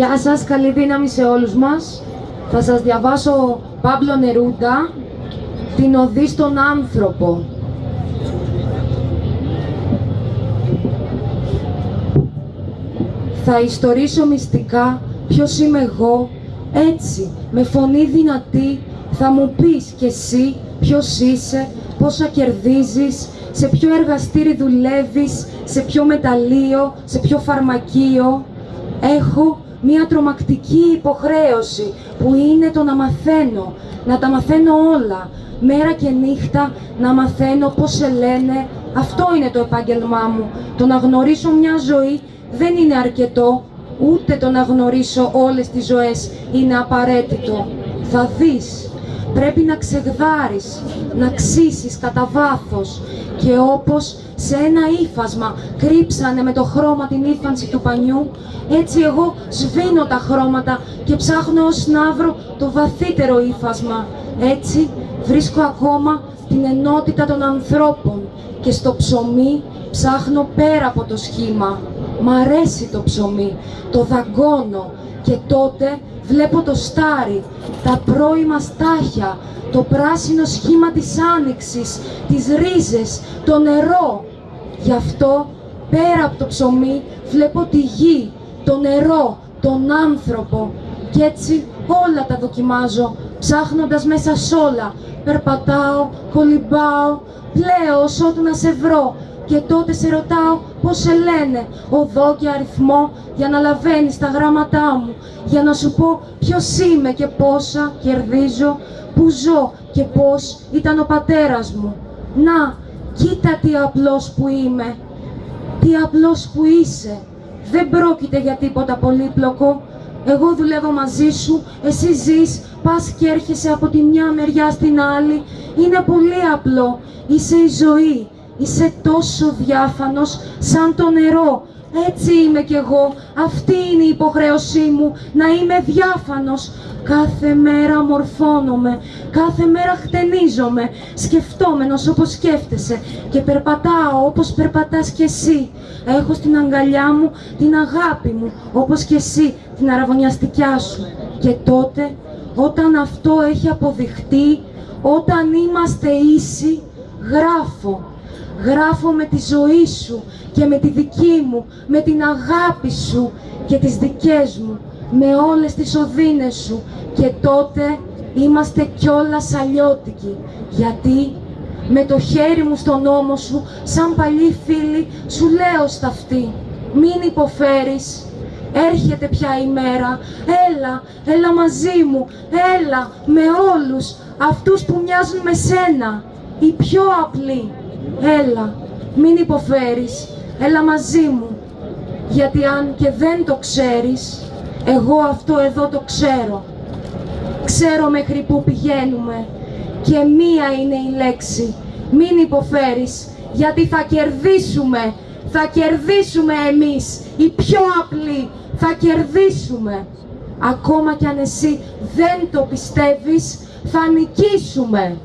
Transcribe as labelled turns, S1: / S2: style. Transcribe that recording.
S1: Γεια σας, καλή δύναμη σε όλους μας. Θα σας διαβάσω Παύλο Νερούντα, την οδή στον άνθρωπο. Θα ιστορίσω μυστικά ποιος είμαι εγώ, έτσι, με φωνή δυνατή, θα μου πεις κι εσύ ποιος είσαι, πόσα κερδίζεις, σε ποιο εργαστήρι δουλεύεις, σε ποιο μεταλλείο, σε ποιο φαρμακείο. Έχω μία τρομακτική υποχρέωση που είναι το να μαθαίνω, να τα μαθαίνω όλα, μέρα και νύχτα να μαθαίνω πώς σε λένε. Αυτό είναι το επάγγελμά μου. Το να γνωρίσω μια ζωή δεν είναι αρκετό, ούτε το να γνωρίσω όλες τις ζωές είναι απαραίτητο. Θα δεις, πρέπει να ξεγδάρεις, να ξύσεις κατά βάθος και όπως σε ένα ύφασμα κρύψανε με το χρώμα την ύφανση του πανιού, έτσι εγώ σβήνω τα χρώματα και ψάχνω ως να βρω το βαθύτερο ύφασμα. Έτσι βρίσκω ακόμα την ενότητα των ανθρώπων και στο ψωμί ψάχνω πέρα από το σχήμα. Μ' αρέσει το ψωμί, το δαγκώνω και τότε βλέπω το στάρι, τα πρώιμα στάχια, το πράσινο σχήμα της άνοιξης, τις ρίζες, το νερό. Γι' αυτό, πέρα από το ψωμί, βλέπω τη γη, το νερό, τον άνθρωπο. Κι έτσι όλα τα δοκιμάζω, ψάχνοντας μέσα σ' όλα. Περπατάω, κολυμπάω, πλέω ότου να σε βρω. Και τότε σε ρωτάω πώς σε λένε, οδό και αριθμό, για να λαβαίνεις τα γράμματά μου, για να σου πω ποιος είμαι και πόσα κερδίζω, που ζω και πώς ήταν ο πατέρας μου. Να, κοίτα τι απλός που είμαι, τι απλός που είσαι. Δεν πρόκειται για τίποτα πολύπλοκο. Εγώ δουλεύω μαζί σου, εσύ ζεις, πας και έρχεσαι από τη μια μεριά στην άλλη. Είναι πολύ απλό. Είσαι η ζωή. Είσαι τόσο διάφανος σαν το νερό. Έτσι είμαι κι εγώ. Αυτή είναι η υποχρέωσή μου, να είμαι διάφανος. Κάθε μέρα μορφώνομαι, κάθε μέρα χτενίζομαι, σκεφτόμενος όπως σκέφτεσαι και περπατάω όπως περπατάς κι εσύ. Έχω στην αγκαλιά μου την αγάπη μου, όπως κι εσύ την αραβωνιαστικιά σου. Και τότε, όταν αυτό έχει αποδειχτεί, όταν είμαστε ίσοι, γράφω. Γράφω με τη ζωή σου και με τη δική μου, με την αγάπη σου και τις δικές μου με όλες τις οδύνες σου και τότε είμαστε κιόλας αλλιώτικοι. Γιατί με το χέρι μου στον ώμο σου, σαν παλιοί φίλοι, σου λέω στα αυτή. Μην υποφέρεις, έρχεται πια η μέρα, έλα, έλα μαζί μου, έλα με όλους αυτούς που μοιάζουν με σένα, οι πιο απλοί. Έλα, μην υποφέρεις, έλα μαζί μου, γιατί αν και δεν το ξέρεις, εγώ αυτό εδώ το ξέρω. Ξέρω μέχρι πού πηγαίνουμε και μία είναι η λέξη. Μην υποφέρεις, γιατί θα κερδίσουμε. Θα κερδίσουμε εμείς, οι πιο απλοί. Θα κερδίσουμε. Ακόμα κι αν εσύ δεν το πιστεύεις, θα νικήσουμε.